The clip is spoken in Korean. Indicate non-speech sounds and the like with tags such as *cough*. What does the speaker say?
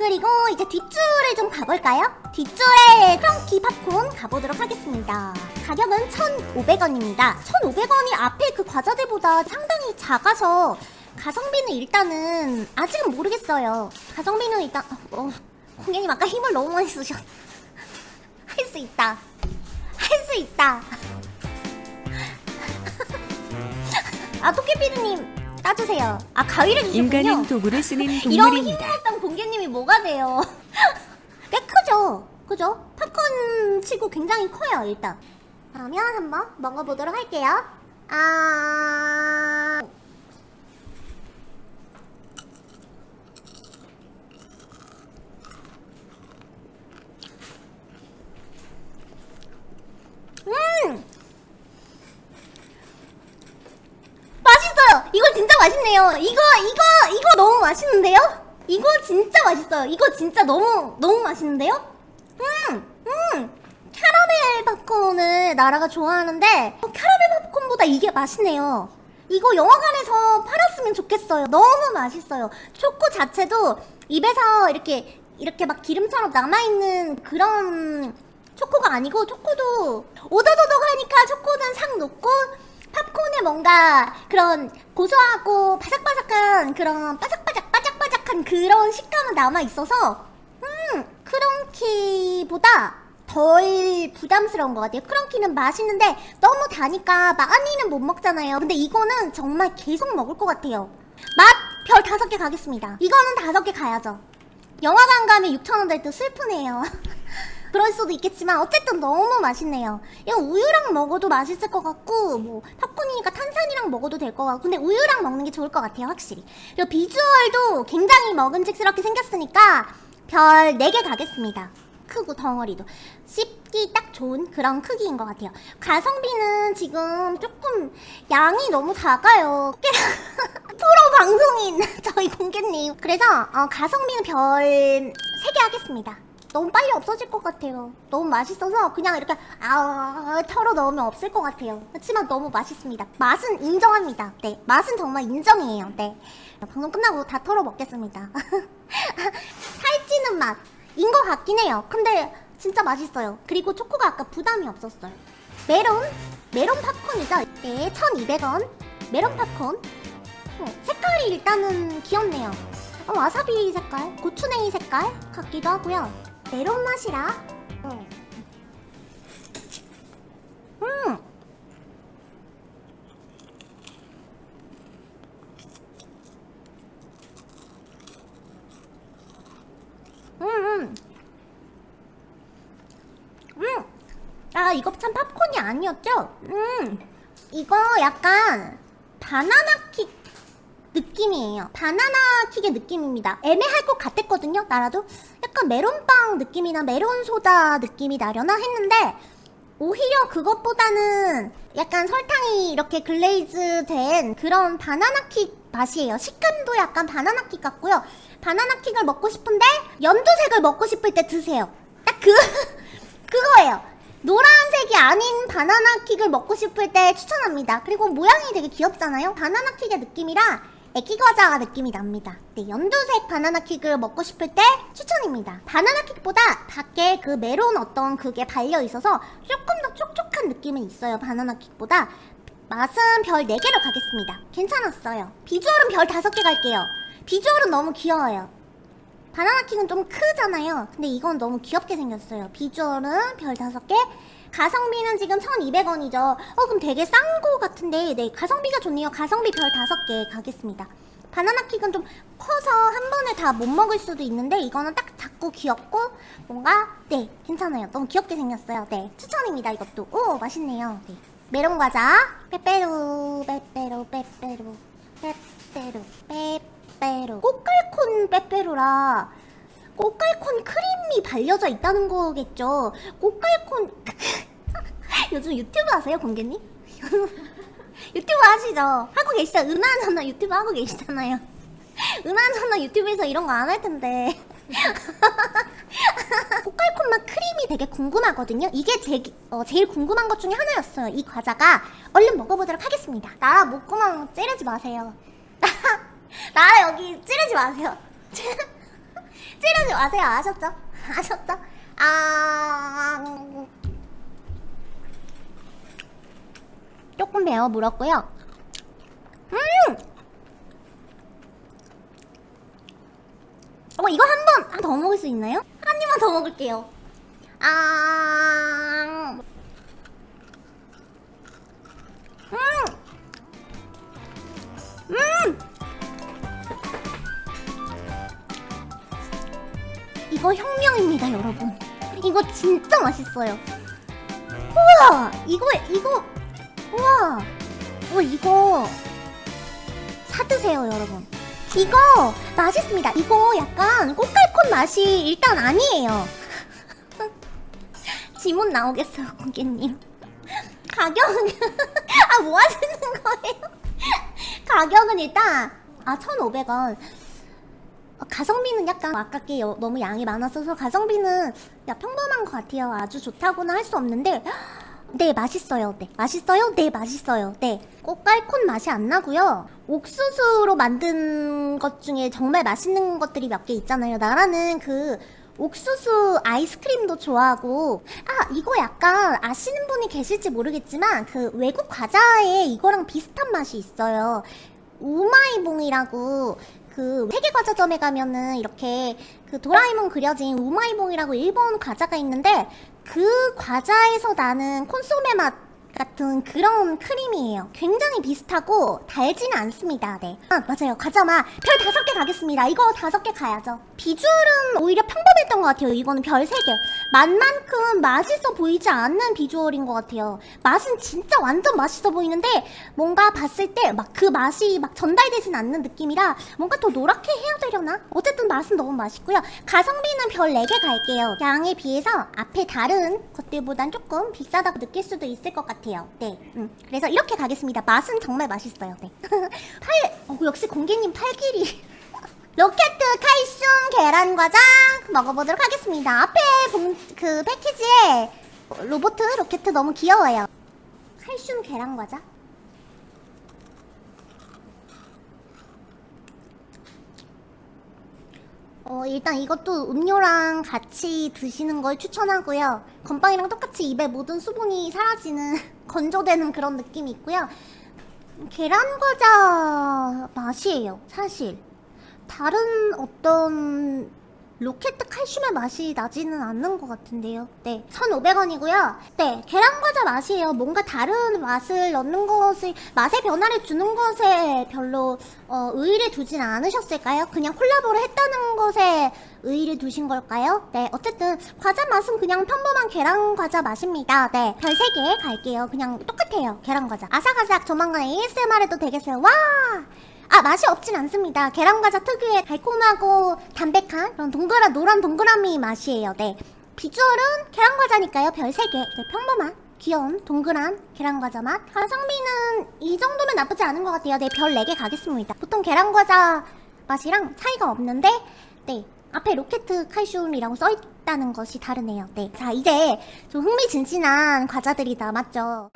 그리고 이제 뒷줄을 좀 가볼까요? 뒷줄에 크런키 팝콘 가보도록 하겠습니다. 가격은 1,500원입니다. 1,500원이 앞에 그 과자들보다 상당히 작아서 가성비는 일단은 아직은 모르겠어요. 가성비는 일단 어, 공연님 아까 힘을 너무 많이 쓰셨. 할 수 있다. 할 수 있다. *laughs* 아 토끼피디님 따주세요. 아 가위를 주셨군요. 인간은 도구를 쓰는 *laughs* 이런 동물입니다. 힘들었던 공개님이 뭐가 돼요? *laughs* 꽤 크죠? 그죠? 팝콘 치고 굉장히 커요 일단 그러면 한번 먹어보도록 할게요 아... 음! 맛있네요. 이거, 이거, 이거 너무 맛있는데요? 이거 진짜 맛있어요. 이거 진짜 너무, 너무 맛있는데요? 음, 음. 캐러멜 팝콘을 나라가 좋아하는데, 어, 캐러멜 팝콘보다 이게 맛있네요. 이거 영화관에서 팔았으면 좋겠어요. 너무 맛있어요. 초코 자체도 입에서 이렇게, 이렇게 막 기름처럼 남아있는 그런 초코가 아니고, 초코도 오도도독하니까 초코는 상 녹고, 팝콘에 뭔가 그런 고소하고 바삭바삭한 그런 바삭바삭 바삭바삭한 그런 식감은 남아 있어서 음 크런키보다 덜 부담스러운 것 같아요. 크런키는 맛있는데 너무 다니까 많이는 못 먹잖아요. 근데 이거는 정말 계속 먹을 것 같아요. 맛 별 다섯 개 가겠습니다. 이거는 다섯 개 가야죠. 영화관 가면 6,000원 될 때 슬프네요. *laughs* 그럴 수도 있겠지만 어쨌든 너무 맛있네요. 이거 우유랑 먹어도 맛있을 것 같고 뭐 팝콘이니까 탄산이랑 먹어도 될 것 같고 근데 우유랑 먹는 게 좋을 것 같아요 확실히. 그리고 비주얼도 굉장히 먹음직스럽게 생겼으니까 별 4개 가겠습니다. 크고 덩어리도 씹기 딱 좋은 그런 크기인 것 같아요. 가성비는 지금 조금 양이 너무 작아요. *laughs* 프로 방송인 *laughs* 저희 공개님. 그래서 어, 가성비는 별 3개 하겠습니다. 너무 빨리 없어질 것 같아요. 너무 맛있어서 그냥 이렇게 아 털어 넣으면 없을 것 같아요. 그렇지만 너무 맛있습니다. 맛은 인정합니다. 네, 맛은 정말 인정이에요. 네, 방송 끝나고 다 털어 먹겠습니다. *laughs* 살찌는 맛인 것 같긴 해요. 근데 진짜 맛있어요. 그리고 초코가 아까 부담이 없었어요. 메론, 메론 팝콘이죠. 네, 1,200원. 메론 팝콘. 어, 색깔이 일단은 귀엽네요. 어, 와사비 색깔, 고추냉이 색깔 같기도 하고요. 메론 맛이라. 음. 음. 음, 음. 음. 아, 이거 참 팝콘이 아니었죠? 음. 이거 약간 바나나 킥 느낌이에요. 바나나 킥의 느낌입니다. 애매할 것 같았거든요, 나라도. 약간 메론빵 느낌이나 메론 소다 느낌이 나려나 했는데 오히려 그것보다는 약간 설탕이 이렇게 glaze 된 그런 바나나 킥 맛이에요. 식감도 약간 바나나 킥 같고요. 바나나 킥을 먹고 싶은데 연두색을 먹고 싶을 때 드세요. 딱 그, *laughs* 그거예요. 노란색이 아닌 바나나 킥을 먹고 싶을 때 추천합니다. 그리고 모양이 되게 귀엽잖아요. 바나나 킥의 느낌이라 애기 과자 느낌이 납니다. 네, 연두색 바나나 킥을 먹고 싶을 때 추천입니다. 바나나 킥보다 밖에 그 메론 어떤 그게 발려있어서 조금 더 촉촉한 느낌은 있어요. 바나나 킥보다. 맛은 별 4개로 가겠습니다. 괜찮았어요. 비주얼은 별 5개 갈게요. 비주얼은 너무 귀여워요. 바나나 킥은 좀 크잖아요. 근데 이건 너무 귀엽게 생겼어요. 비주얼은 별 5개. 가성비는 지금 1200원이죠. 어 그럼 되게 싼 거 같은데 네 가성비가 좋네요. 가성비 별 5개 가겠습니다. 바나나 킥은 좀 커서 한 번에 다 못 먹을 수도 있는데 이거는 딱 작고 귀엽고 뭔가 네 괜찮아요. 너무 귀엽게 생겼어요. 네 추천입니다 이것도. 오 맛있네요. 네. 메론 과자 빼빼로 빼빼로 빼빼로 빼빼로 빼빼로 꽃갈콘 빼빼로라 꽃갈콘 크림이 발려져 있다는 거겠죠. 꽃갈콘 *laughs* 요즘 유튜브 하세요, 공개님? *laughs* 유튜브 하시죠? 하고 계시죠? 은하누나 유튜브 하고 계시잖아요. *laughs* 은하누나 유튜브에서 이런 거 안 할 텐데. *laughs* 꽃갈콘 맛 크림이 되게 궁금하거든요. 이게 제, 어, 제일 궁금한 것 중에 하나였어요. 이 과자가. 얼른 먹어보도록 하겠습니다. 나 목구멍 찌르지 마세요. 나 여기 찌르지 마세요. 찌르지 마세요. 아셨죠? 아셨죠? 아 조금 매워 물었고요. 음! 어 이거 한 번 더 먹을 수 있나요? 한 입만 더 먹을게요. 아 음! 음! 이거 혁명입니다, 여러분. 이거 진짜 맛있어요. 우와! 이거, 이거, 우와! 어, 이거 사드세요, 여러분. 이거 맛있습니다. 이거 약간 꽃갈콘 맛이 일단 아니에요. *laughs* 지문 나오겠어요, 고객님. 가격은 *laughs* 아 뭐 하시는 거예요? *laughs* 가격은 일단 아 1,500원. 어, 가성비는 약간 아깝게 여- 너무 양이 많았어서 가성비는 야 평범한 것 같아요. 아주 좋다고는 할 수 없는데 네 맛있어요. 네 맛있어요. 네 맛있어요. 네 꽃갈콘 맛이 안 나고요. 옥수수로 만든 것 중에 정말 맛있는 것들이 몇 개 있잖아요. 나라는 그 옥수수 아이스크림도 좋아하고 아 이거 약간 아시는 분이 계실지 모르겠지만 그 외국 과자에 이거랑 비슷한 맛이 있어요. 우마이봉이라고 그 세계과자점에 가면은 이렇게 그 도라에몽 그려진 우마이봉이라고 일본 과자가 있는데 그 과자에서 나는 콘소메 맛 같은 그런 크림이에요. 굉장히 비슷하고 달지는 않습니다. 네. 아, 맞아요. 과자맛 별 다섯 개 가겠습니다. 이거 다섯 개 가야죠. 비주얼은 오히려 평범했던 것 같아요. 이거는 별 세 개. 맛만큼 맛있어 보이지 않는 비주얼인 것 같아요. 맛은 진짜 완전 맛있어 보이는데 뭔가 봤을 때 막 그 맛이 막 전달되진 않는 느낌이라 뭔가 더 노랗게 해야 되려나? 어쨌든 맛은 너무 맛있고요. 가성비는 별 4개 갈게요. 양에 비해서 앞에 다른 것들보단 조금 비싸다고 느낄 수도 있을 것 같아요. 네. 음. 그래서 이렇게 가겠습니다. 맛은 정말 맛있어요. 네. *laughs* 팔, 어, 역시 공개님 팔 길이. *laughs* 로켓 칼슘 계란 과자 먹어보도록 하겠습니다. 앞에 봉, 그 패키지에 로봇 로켓 너무 귀여워요. 칼슘 계란 과자? 어, 일단 이것도 음료랑 같이 드시는 걸 추천하고요. 건빵이랑 똑같이 입에 모든 수분이 사라지는 *laughs* 건조되는 그런 느낌이 있고요. 계란 과자 맛이에요, 사실. 다른 어떤 로켓 칼슘의 맛이 나지는 않는 것 같은데요. 네, 1,500원이고요. 네, 계란 과자 맛이에요. 뭔가 다른 맛을 넣는 것을 맛의 변화를 주는 것에 별로 어, 의의를 두진 않으셨을까요? 그냥 콜라보를 했다는 것에 의의를 두신 걸까요? 네, 어쨌든 과자 맛은 그냥 평범한 계란 과자 맛입니다. 네, 별 3개 갈게요. 그냥 똑같아요. 계란 과자. 아삭아삭 조만간 ASMR 해도 되겠어요. 와! 아 맛이 없진 않습니다. 계란과자 특유의 달콤하고 담백한 그런 동그란 노란 동그라미 맛이에요. 네 비주얼은 계란과자니까요. 별 3개 네, 평범한 귀여운 동그란 계란과자 맛 가성비는 이 정도면 나쁘지 않은 것 같아요. 네별 4개 가겠습니다. 보통 계란과자 맛이랑 차이가 없는데 네 앞에 로켓 칼슘이라고 써있다는 것이 다르네요. 네자 이제 좀 흥미진진한 과자들이 남았죠.